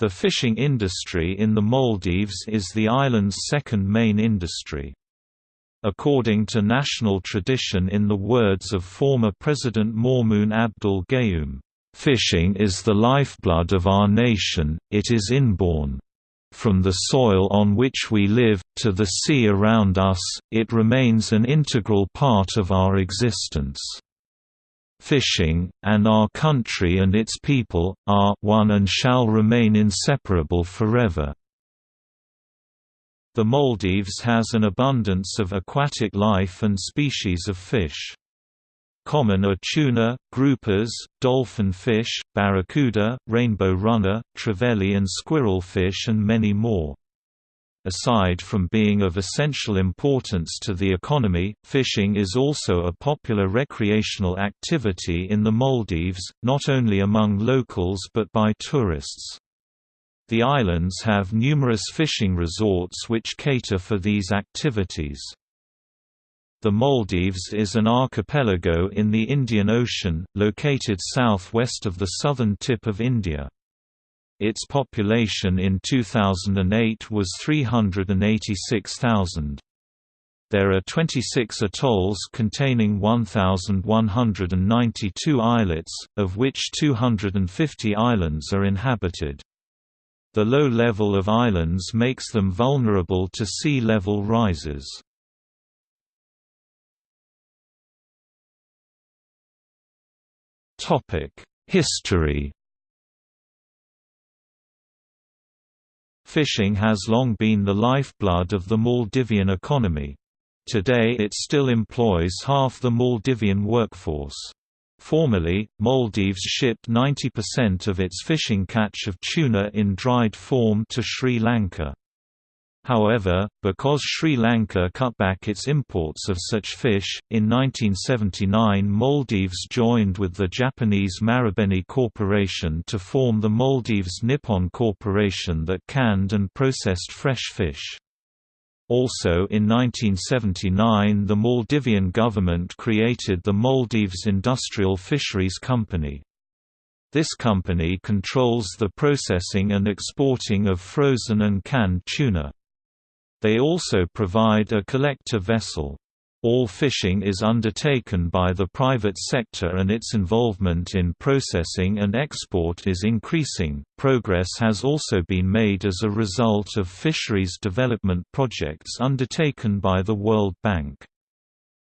The fishing industry in the Maldives is the island's second main industry. According to national tradition in the words of former President Maumoon Abdul Gayoom, "...fishing is the lifeblood of our nation, it is inborn. From the soil on which we live, to the sea around us, it remains an integral part of our existence." Fishing, and our country and its people, are one and shall remain inseparable forever. The Maldives has an abundance of aquatic life and species of fish. Common are tuna, groupers, dolphin fish, barracuda, rainbow runner, trevally and squirrelfish and many more. Aside from being of essential importance to the economy, fishing is also a popular recreational activity in the Maldives, not only among locals but by tourists. The islands have numerous fishing resorts which cater for these activities. The Maldives is an archipelago in the Indian Ocean, located southwest of the southern tip of India. Its population in 2008 was 386,000. There are 26 atolls containing 1,192 islets, of which 250 islands are inhabited. The low level of islands makes them vulnerable to sea level rises. History Fishing has long been the lifeblood of the Maldivian economy. Today it still employs half the Maldivian workforce. Formerly, Maldives shipped 90% of its fishing catch of tuna in dried form to Sri Lanka. However, because Sri Lanka cut back its imports of such fish, in 1979 Maldives joined with the Japanese Marubeni Corporation to form the Maldives Nippon Corporation that canned and processed fresh fish. Also in 1979 the Maldivian government created the Maldives Industrial Fisheries Company. This company controls the processing and exporting of frozen and canned tuna. They also provide a collector vessel. All fishing is undertaken by the private sector and its involvement in processing and export is increasing. Progress has also been made as a result of fisheries development projects undertaken by the World Bank.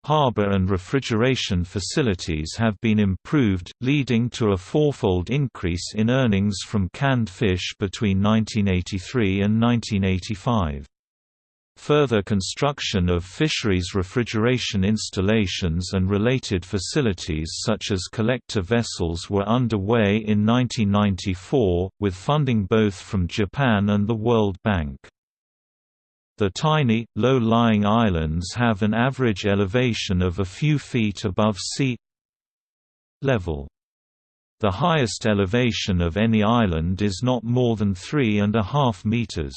Harbor and refrigeration facilities have been improved, leading to a fourfold increase in earnings from canned fish between 1983 and 1985. Further construction of fisheries refrigeration installations and related facilities such as collector vessels were underway in 1994, with funding both from Japan and the World Bank. The tiny, low-lying islands have an average elevation of a few feet above sea level. The highest elevation of any island is not more than three and a half meters.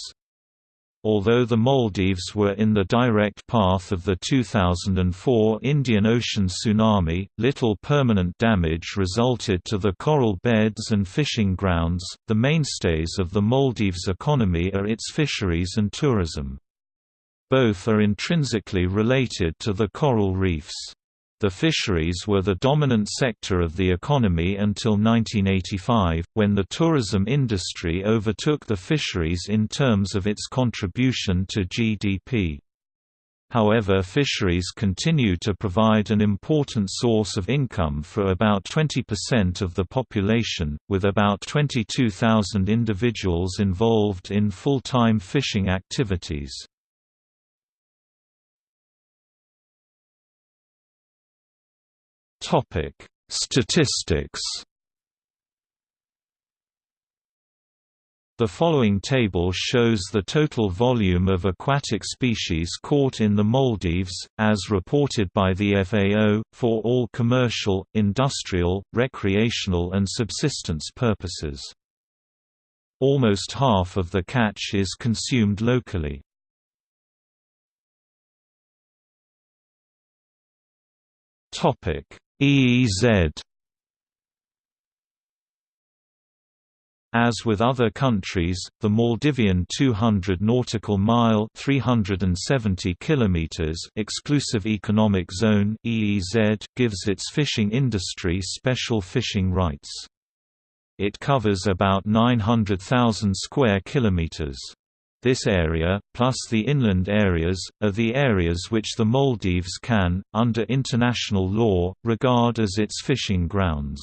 Although the Maldives were in the direct path of the 2004 Indian Ocean tsunami, little permanent damage resulted to the coral beds and fishing grounds. The mainstays of the Maldives economy are its fisheries and tourism. Both are intrinsically related to the coral reefs. The fisheries were the dominant sector of the economy until 1985, when the tourism industry overtook the fisheries in terms of its contribution to GDP. However fisheries continue to provide an important source of income for about 20% of the population, with about 22,000 individuals involved in full-time fishing activities. Topic: Statistics. The following table shows the total volume of aquatic species caught in the Maldives, as reported by the FAO, for all commercial, industrial, recreational and subsistence purposes. Almost half of the catch is consumed locally. Topic: 'EEZ' As with other countries, the Maldivian 200 nautical mile (370 kilometers) exclusive economic zone (EEZ) gives its fishing industry special fishing rights. It covers about 900,000 square kilometers. This area, plus the inland areas, are the areas which the Maldives can, under international law, regard as its fishing grounds.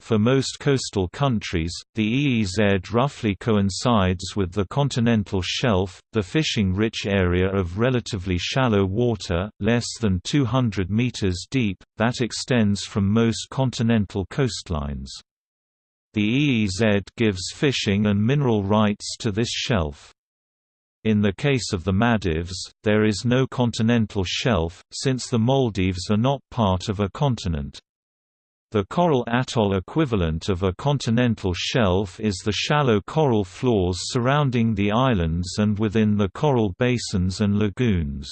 For most coastal countries, the EEZ roughly coincides with the continental shelf, the fishing-rich area of relatively shallow water, less than 200 meters deep, that extends from most continental coastlines. The EEZ gives fishing and mineral rights to this shelf. In the case of the Maldives, there is no continental shelf, since the Maldives are not part of a continent. The coral atoll equivalent of a continental shelf is the shallow coral floors surrounding the islands and within the coral basins and lagoons.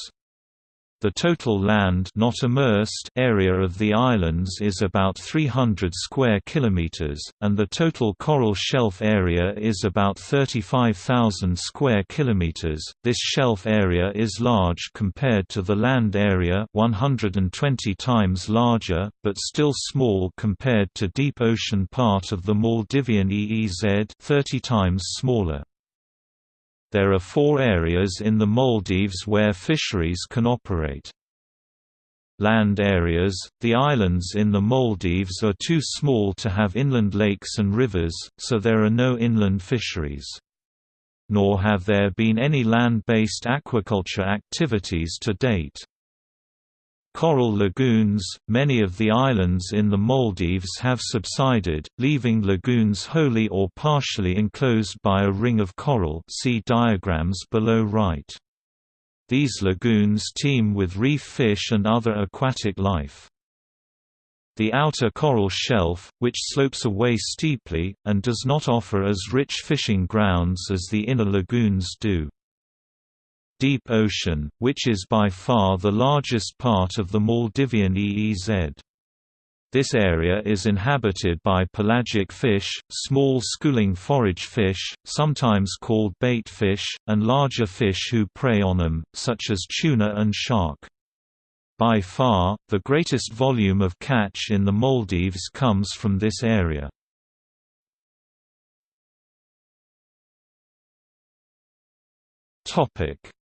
The total land not immersed area of the islands is about 300 square kilometers, and the total coral shelf area is about 35,000 square kilometers. This shelf area is large compared to the land area, 120 times larger, but still small compared to deep ocean part of the Maldivian EEZ, 30 times smaller. There are four areas in the Maldives where fisheries can operate. Land areas – The islands in the Maldives are too small to have inland lakes and rivers, so there are no inland fisheries. Nor have there been any land-based aquaculture activities to date. Coral lagoons – Many of the islands in the Maldives have subsided, leaving lagoons wholly or partially enclosed by a ring of coral see diagrams below right. These lagoons teem with reef fish and other aquatic life. The outer coral shelf, which slopes away steeply, and does not offer as rich fishing grounds as the inner lagoons do. Deep Ocean, which is by far the largest part of the Maldivian EEZ. This area is inhabited by pelagic fish, small schooling forage fish, sometimes called bait fish, and larger fish who prey on them, such as tuna and shark. By far, the greatest volume of catch in the Maldives comes from this area.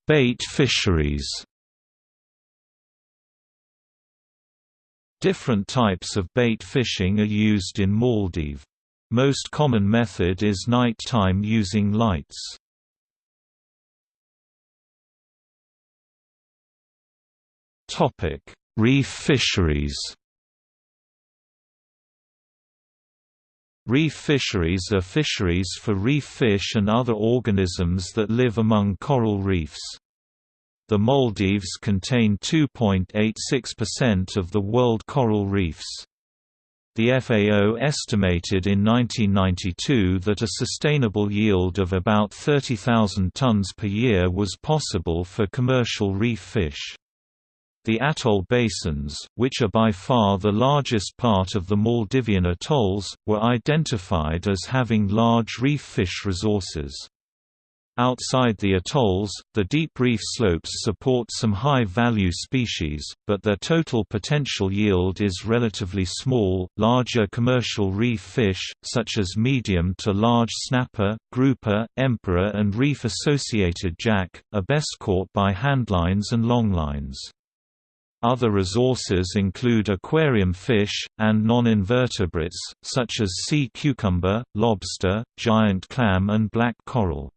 Bait fisheries Different types of bait fishing are used in Maldives. Most common method is night time using lights. Reef fisheries Reef fisheries are fisheries for reef fish and other organisms that live among coral reefs. The Maldives contain 2.86% of the world coral reefs. The FAO estimated in 1992 that a sustainable yield of about 30,000 tons per year was possible for commercial reef fish. The atoll basins, which are by far the largest part of the Maldivian atolls, were identified as having large reef fish resources. Outside the atolls, the deep reef slopes support some high-value species, but their total potential yield is relatively small. Larger commercial reef fish, such as medium to large snapper, grouper, emperor, and reef-associated jack, are best caught by handlines and longlines. Other resources include aquarium fish, and non-invertebrates, such as sea cucumber, lobster, giant clam and black coral.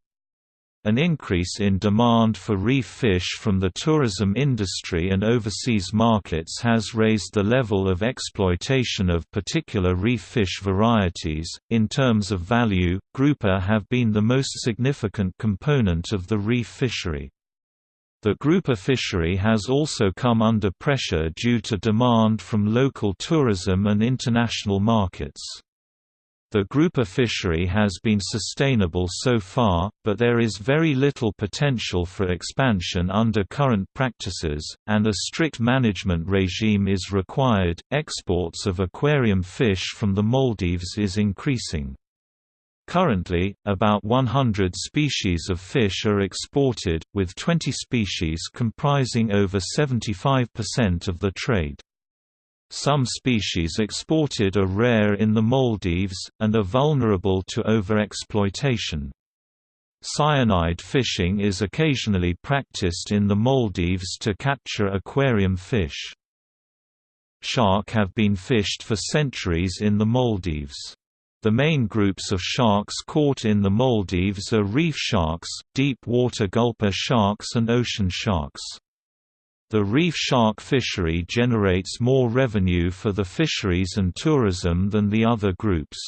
An increase in demand for reef fish from the tourism industry and overseas markets has raised the level of exploitation of particular reef fish varieties. In terms of value, grouper have been the most significant component of the reef fishery. The grouper fishery has also come under pressure due to demand from local tourism and international markets. The grouper fishery has been sustainable so far, but there is very little potential for expansion under current practices, and a strict management regime is required. Exports of aquarium fish from the Maldives is increasing. Currently, about 100 species of fish are exported, with 20 species comprising over 75% of the trade. Some species exported are rare in the Maldives, and are vulnerable to overexploitation. Cyanide fishing is occasionally practiced in the Maldives to capture aquarium fish. Shark have been fished for centuries in the Maldives. The main groups of sharks caught in the Maldives are reef sharks, deep-water gulper sharks and ocean sharks. The reef shark fishery generates more revenue for the fisheries and tourism than the other groups.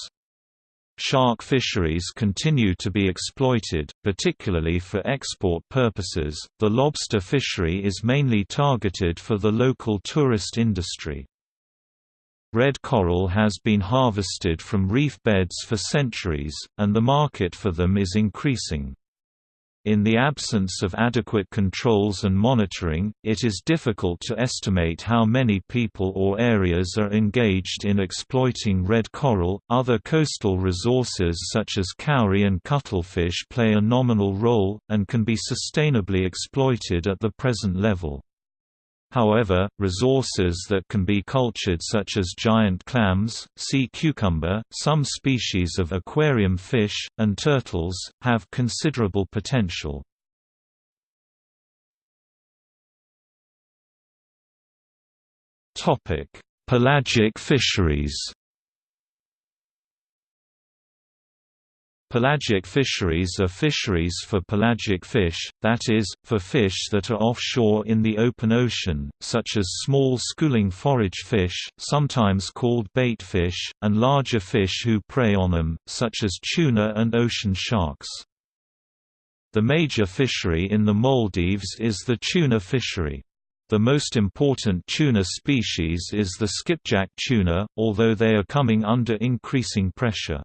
Shark fisheries continue to be exploited, particularly for export purposes. The lobster fishery is mainly targeted for the local tourist industry. Red coral has been harvested from reef beds for centuries, and the market for them is increasing. In the absence of adequate controls and monitoring, it is difficult to estimate how many people or areas are engaged in exploiting red coral. Other coastal resources such as cowrie and cuttlefish play a nominal role, and can be sustainably exploited at the present level. However, resources that can be cultured such as giant clams, sea cucumber, some species of aquarium fish, and turtles, have considerable potential. Pelagic fisheries Pelagic fisheries are fisheries for pelagic fish, that is, for fish that are offshore in the open ocean, such as small schooling forage fish sometimes called bait fish, and larger fish who prey on them, such as tuna and ocean sharks. The major fishery in the Maldives is the tuna fishery. The most important tuna species is the skipjack tuna, although they are coming under increasing pressure.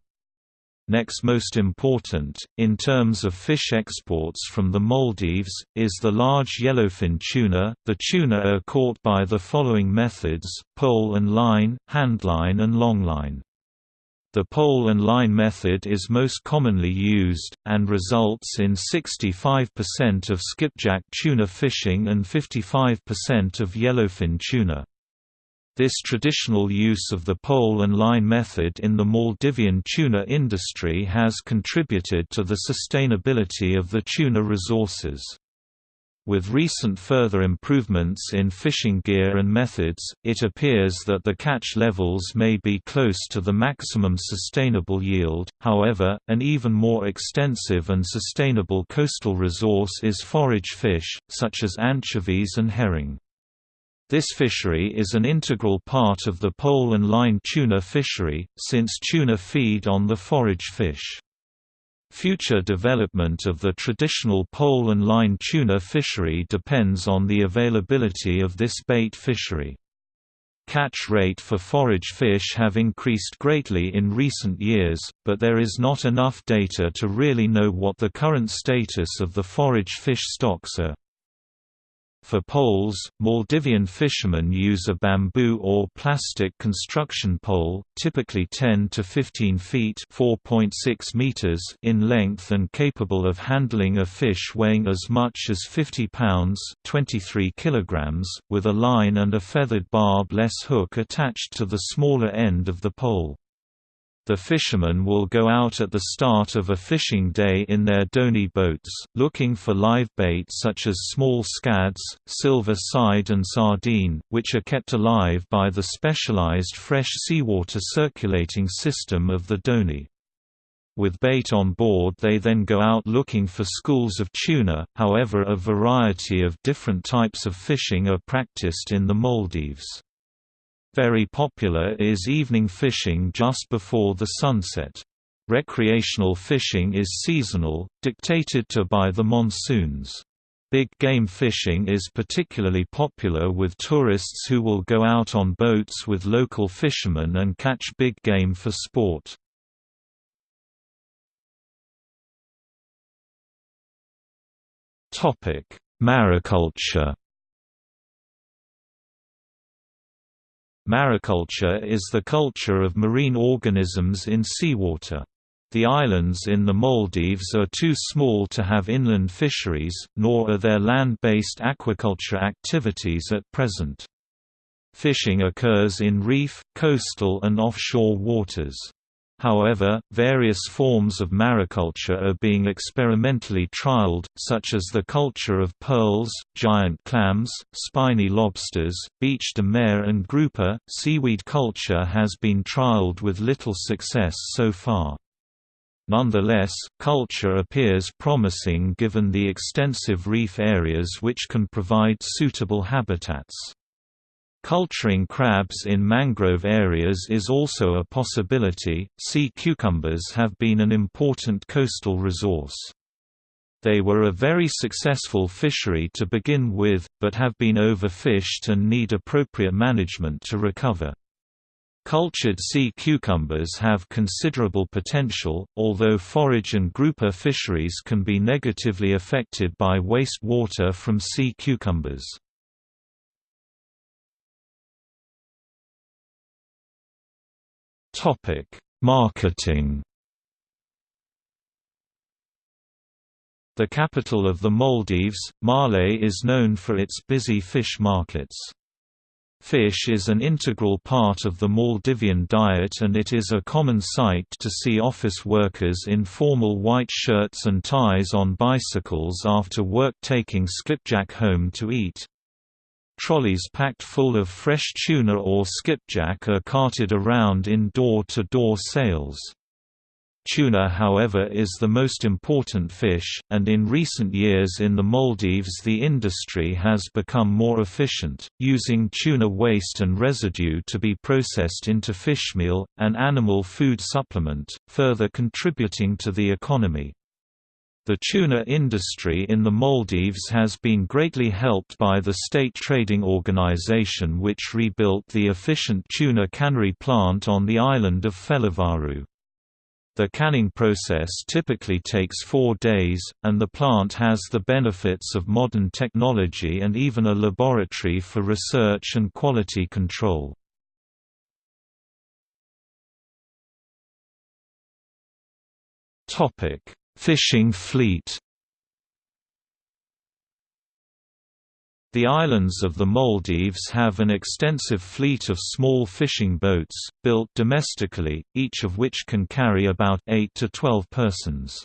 Next most important, in terms of fish exports from the Maldives, is the large yellowfin tuna. The tuna are caught by the following methods, pole and line, handline and longline. The pole and line method is most commonly used, and results in 65% of skipjack tuna fishing and 55% of yellowfin tuna. This traditional use of the pole and line method in the Maldivian tuna industry has contributed to the sustainability of the tuna resources. With recent further improvements in fishing gear and methods, it appears that the catch levels may be close to the maximum sustainable yield. However, an even more extensive and sustainable coastal resource is forage fish, such as anchovies and herring. This fishery is an integral part of the pole and line tuna fishery, since tuna feed on the forage fish. Future development of the traditional pole and line tuna fishery depends on the availability of this bait fishery. Catch rate for forage fish have increased greatly in recent years, but there is not enough data to really know what the current status of the forage fish stocks are. For poles, Maldivian fishermen use a bamboo or plastic construction pole, typically 10 to 15 feet (4.6 meters) in length and capable of handling a fish weighing as much as 50 pounds (23 kilograms), with a line and a feathered barb-less hook attached to the smaller end of the pole. The fishermen will go out at the start of a fishing day in their dhoni boats, looking for live bait such as small scads, silver side and sardine, which are kept alive by the specialized fresh seawater circulating system of the dhoni. With bait on board they then go out looking for schools of tuna, however a variety of different types of fishing are practiced in the Maldives. Very popular is evening fishing just before the sunset. Recreational fishing is seasonal, dictated to by the monsoons. Big game fishing is particularly popular with tourists who will go out on boats with local fishermen and catch big game for sport. Mariculture Mariculture is the culture of marine organisms in seawater. The islands in the Maldives are too small to have inland fisheries, nor are there land-based aquaculture activities at present. Fishing occurs in reef, coastal and offshore waters. However, various forms of mariculture are being experimentally trialed, such as the culture of pearls, giant clams, spiny lobsters, bêche-de-mer and grouper. Seaweed culture has been trialed with little success so far. Nonetheless, culture appears promising given the extensive reef areas which can provide suitable habitats. Culturing crabs in mangrove areas is also a possibility. Sea cucumbers have been an important coastal resource. They were a very successful fishery to begin with, but have been overfished and need appropriate management to recover. Cultured sea cucumbers have considerable potential, although forage and grouper fisheries can be negatively affected by waste water from sea cucumbers. Marketing The capital of the Maldives, Male is known for its busy fish markets. Fish is an integral part of the Maldivian diet and it is a common sight to see office workers in formal white shirts and ties on bicycles after work taking skipjack home to eat. Trolleys packed full of fresh tuna or skipjack are carted around in door-to-door -door sales. Tuna however is the most important fish, and in recent years in the Maldives the industry has become more efficient, using tuna waste and residue to be processed into fishmeal, an animal food supplement, further contributing to the economy. The tuna industry in the Maldives has been greatly helped by the state trading organization which rebuilt the efficient tuna cannery plant on the island of Felivaru. The canning process typically takes four days, and the plant has the benefits of modern technology and even a laboratory for research and quality control. Fishing fleet The islands of the Maldives have an extensive fleet of small fishing boats, built domestically, each of which can carry about 8 to 12 persons.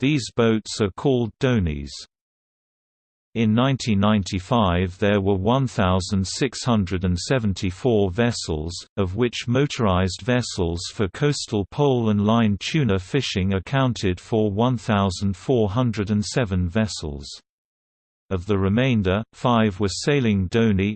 These boats are called dhonis. In 1995 there were 1,674 vessels, of which motorized vessels for coastal pole and line tuna fishing accounted for 1,407 vessels. Of the remainder, five were sailing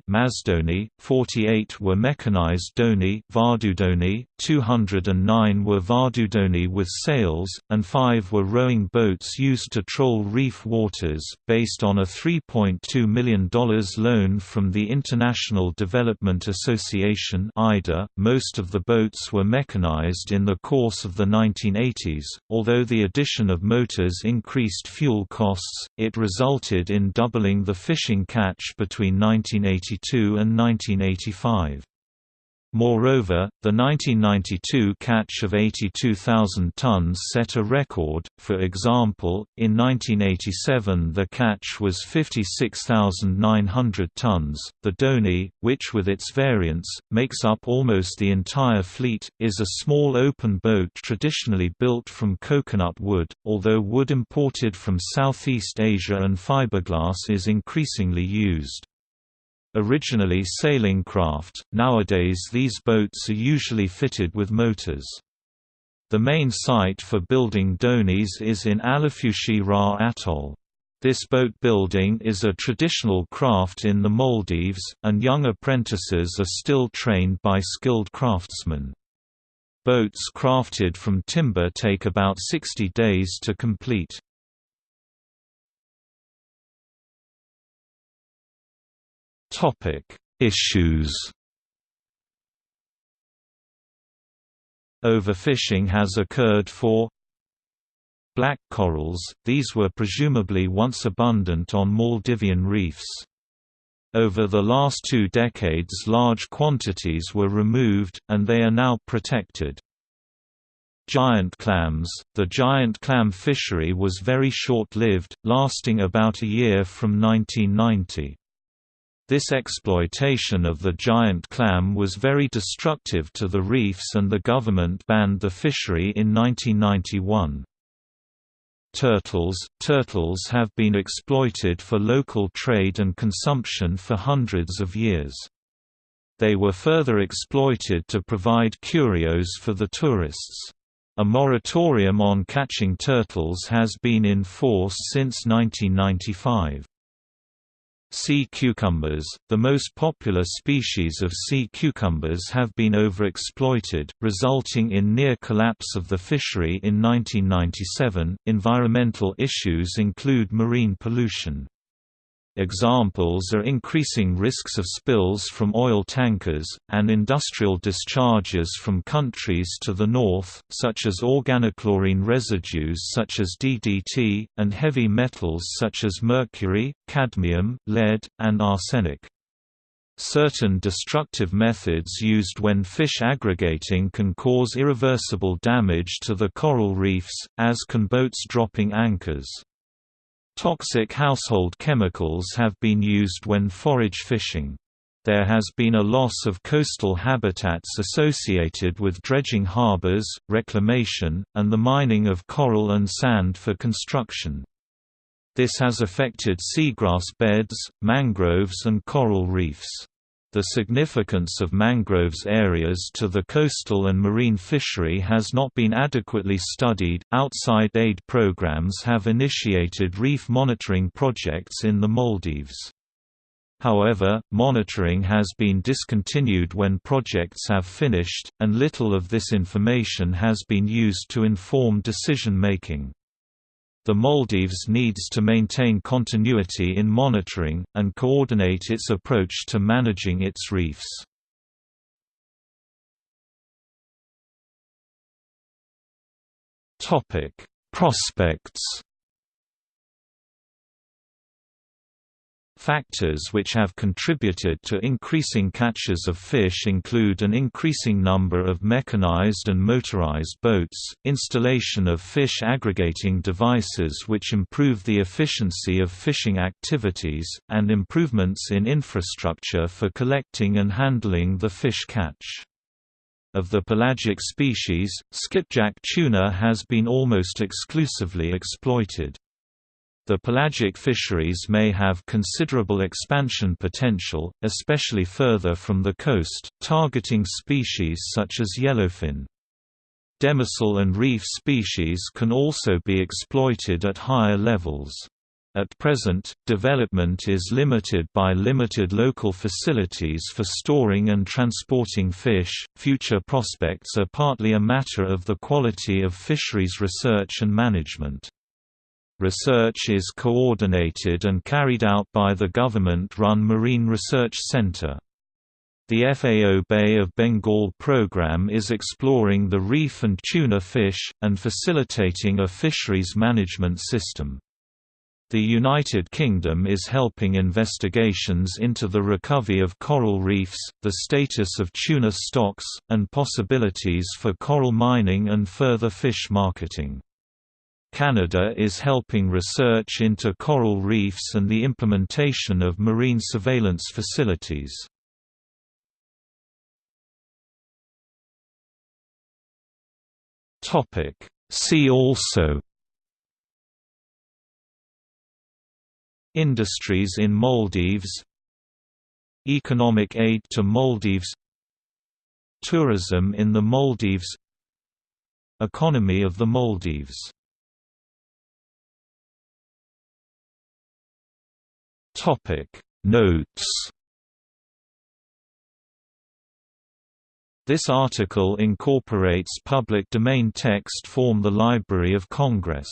Masdhoni, 48 were mechanized Vadhu dhoni, 209 were Vadhu dhoni with sails, and five were rowing boats used to troll reef waters, based on a $3.2 million loan from the International Development Association IDA. .Most of the boats were mechanized in the course of the 1980s, although the addition of motors increased fuel costs, it resulted in doubling the fishing catch between 1982 and 1985. Moreover, the 1992 catch of 82,000 tons set a record, for example, in 1987 the catch was 56,900 tons. The Dhoni, which with its variants, makes up almost the entire fleet, is a small open boat traditionally built from coconut wood, although wood imported from Southeast Asia and fiberglass is increasingly used. Originally sailing craft, nowadays these boats are usually fitted with motors. The main site for building dhonis is in Alifushi Ra Atoll. This boat building is a traditional craft in the Maldives, and young apprentices are still trained by skilled craftsmen. Boats crafted from timber take about 60 days to complete. Topic: Issues. Overfishing has occurred for black corals, these were presumably once abundant on Maldivian reefs. Over the last two decades large quantities were removed, and they are now protected. Giant clams The giant clam fishery was very short-lived, lasting about a year from 1990. This exploitation of the giant clam was very destructive to the reefs and the government banned the fishery in 1991. Turtles Turtles have been exploited for local trade and consumption for hundreds of years. They were further exploited to provide curios for the tourists. A moratorium on catching turtles has been in force since 1995. Sea cucumbers, the most popular species of sea cucumbers have been overexploited, resulting in near collapse of the fishery in 1997. Environmental issues include marine pollution. Examples are increasing risks of spills from oil tankers, and industrial discharges from countries to the north, such as organochlorine residues such as DDT, and heavy metals such as mercury, cadmium, lead, and arsenic. Certain destructive methods used when fish aggregating can cause irreversible damage to the coral reefs, as can boats dropping anchors. Toxic household chemicals have been used when forage fishing. There has been a loss of coastal habitats associated with dredging harbors, reclamation, and the mining of coral and sand for construction. This has affected seagrass beds, mangroves and coral reefs. The significance of mangroves areas to the coastal and marine fishery has not been adequately studied. Outside aid programs have initiated reef monitoring projects in the Maldives. However, monitoring has been discontinued when projects have finished, and little of this information has been used to inform decision making. The Maldives needs to maintain continuity in monitoring, and coordinate its approach to managing its reefs. Prospects Factors which have contributed to increasing catches of fish include an increasing number of mechanized and motorized boats, installation of fish aggregating devices which improve the efficiency of fishing activities, and improvements in infrastructure for collecting and handling the fish catch. Of the pelagic species, skipjack tuna has been almost exclusively exploited. The pelagic fisheries may have considerable expansion potential, especially further from the coast, targeting species such as yellowfin. Demersal and reef species can also be exploited at higher levels. At present, development is limited by limited local facilities for storing and transporting fish. Future prospects are partly a matter of the quality of fisheries research and management. Research is coordinated and carried out by the government-run Marine Research Center. The FAO Bay of Bengal program is exploring the reef and tuna fish, and facilitating a fisheries management system. The United Kingdom is helping investigations into the recovery of coral reefs, the status of tuna stocks, and possibilities for coral mining and further fish marketing. Canada is helping research into coral reefs and the implementation of marine surveillance facilities. See also Industries in Maldives Economic aid to Maldives Tourism in the Maldives Economy of the Maldives Topic. Notes This article incorporates public domain text from the Library of Congress